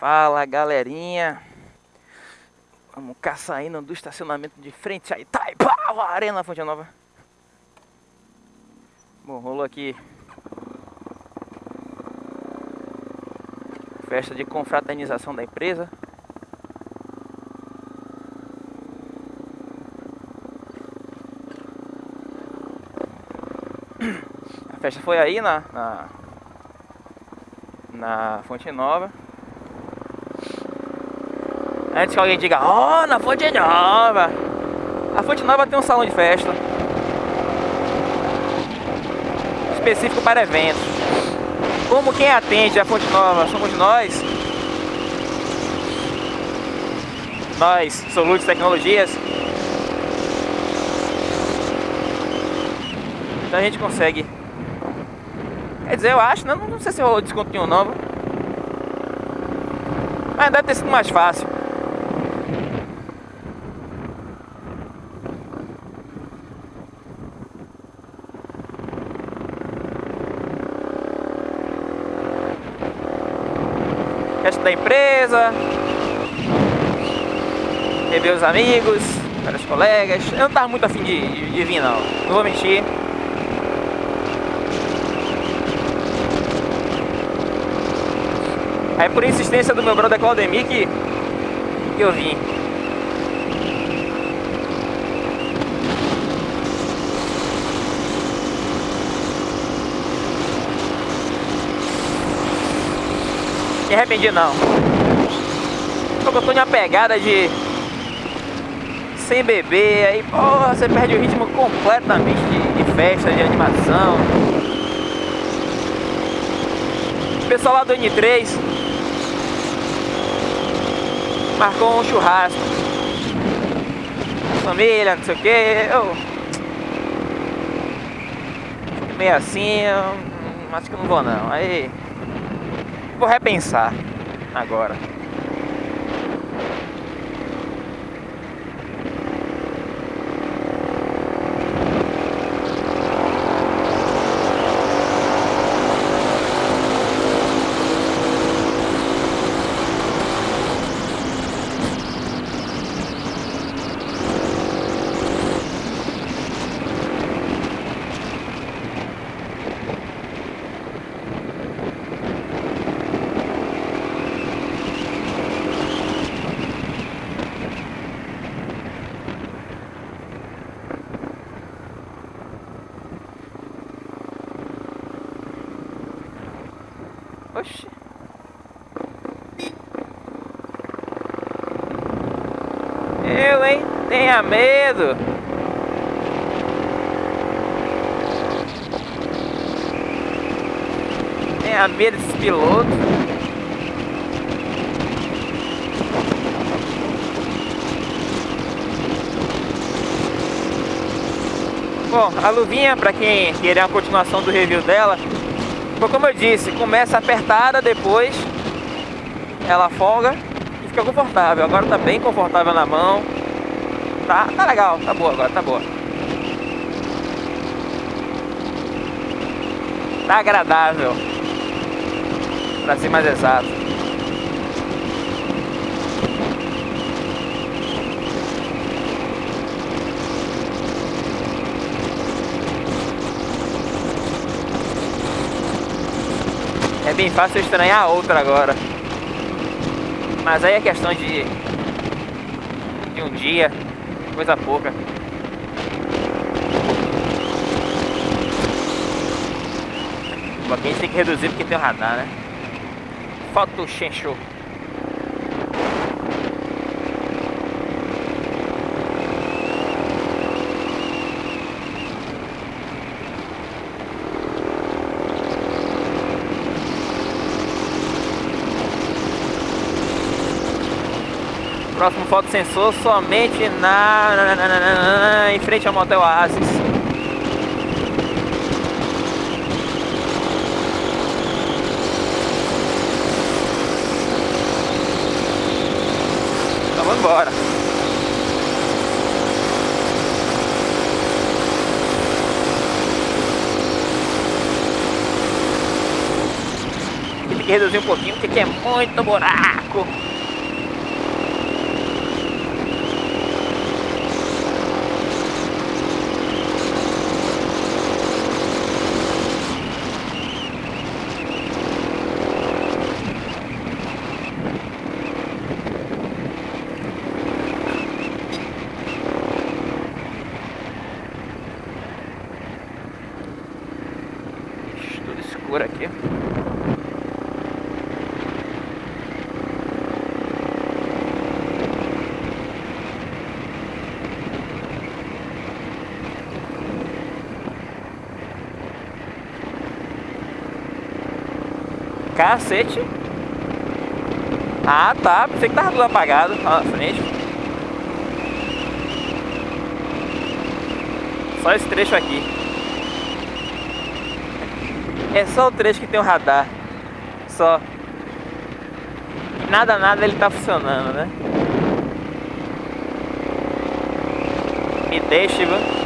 Fala galerinha. Vamos cá saindo do estacionamento de frente tá, pá, Arena Fonte Nova. Bom, rolou aqui. Festa de confraternização da empresa. A festa foi aí na, na na Fonte Nova. Antes que alguém diga, ó, oh, na Fonte Nova. A Fonte Nova tem um salão de festa. Específico para eventos. Como quem atende a Fonte Nova somos nós. Nós, Solutes Tecnologias. Então a gente consegue Quer dizer, eu acho, né? não, não sei se rolou desconto nenhum não. Mas deve ter sido mais fácil. Da empresa. Rever os amigos, os colegas. Eu não tava muito afim de, de, vir não. Não vou mentir. Aí por insistência do meu brother Claudemir que, que eu vim. Me arrependi não. Porque eu tô numa pegada de sem beber, aí porra, você perde o ritmo completamente de, de festa, de animação. O pessoal lá do N3 marcou um churrasco. Família, não sei o que. Eu... Meio assim, eu... acho que não vou não. Aí. Vou repensar agora. Oxi. Eu, hein? Tenha medo. Tenha medo desse piloto. Bom, a luvinha, para quem querer a continuação do review dela, como eu disse, começa apertada, depois ela folga e fica confortável. Agora tá bem confortável na mão. Tá, tá legal, tá boa agora, tá boa. Tá agradável. Pra ser mais exato. É bem fácil estranhar a outra agora. Mas aí é questão de, de um dia, coisa pouca. Aqui a gente tem que reduzir porque tem o radar, né? Foto Shenshou. Próximo foto-sensor somente na, na, na, na, em frente ao Motel Oasis. Então vamos embora. que reduzir um pouquinho, porque aqui é muito buraco. Tudo escuro aqui. Cacete. Ah, tá. Pensei que tava tudo apagado lá na frente. Só esse trecho aqui. É só o trecho que tem o radar. Só. Nada, nada ele tá funcionando, né? Me deixe, viu?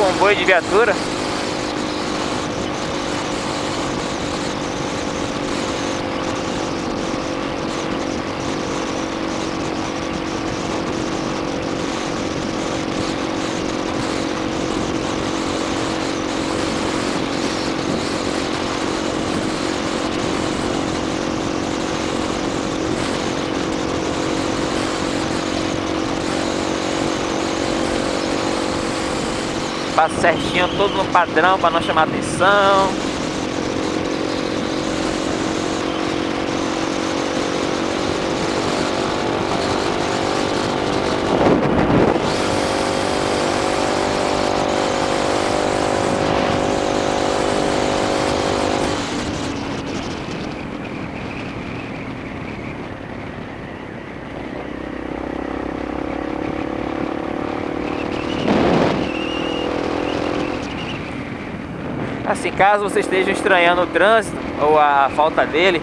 Comboio de viatura. Passa certinho, todo no padrão para não chamar atenção. Assim, caso você esteja estranhando o trânsito ou a falta dele,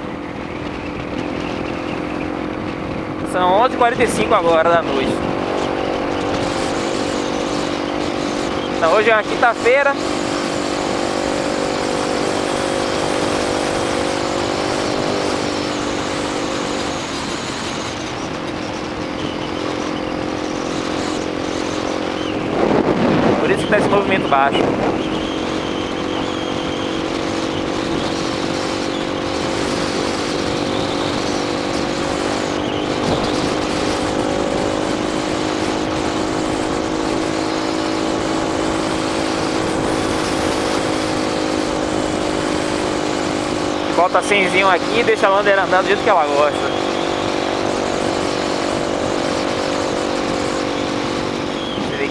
são 11h45 agora da noite. Então hoje é uma quinta-feira. Por isso que está esse movimento baixo. Bota cinzinho aqui e deixa a bandeira andar do jeito que ela gosta.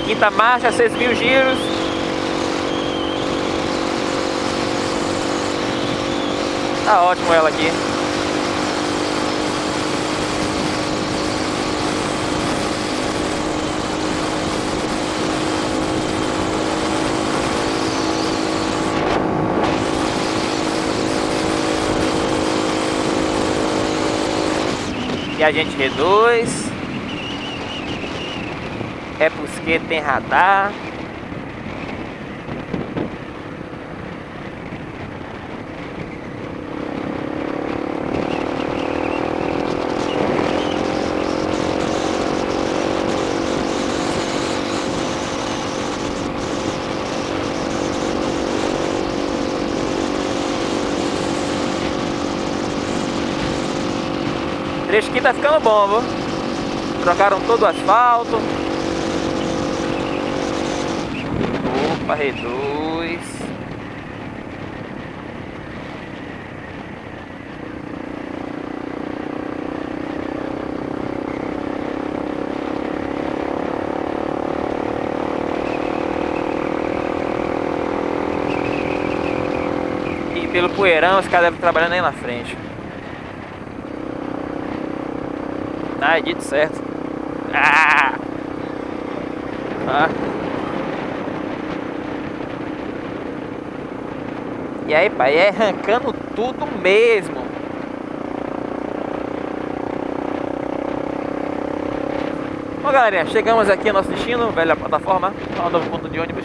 Quinta marcha, 6 mil giros. Tá ótimo ela aqui. A gente reduz. É porque tem radar. Tá ficando bom, viu? Trocaram todo o asfalto. Opa, reduz. E pelo poeirão, os caras devem trabalhando aí na frente. Ah, dito certo. Ah! Ah. E aí, pai, é arrancando tudo mesmo. Bom, galerinha, chegamos aqui ao nosso destino, velha plataforma, ao novo ponto de ônibus.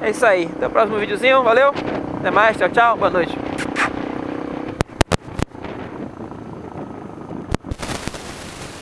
É isso aí, até o próximo videozinho, valeu, até mais, tchau, tchau, boa noite.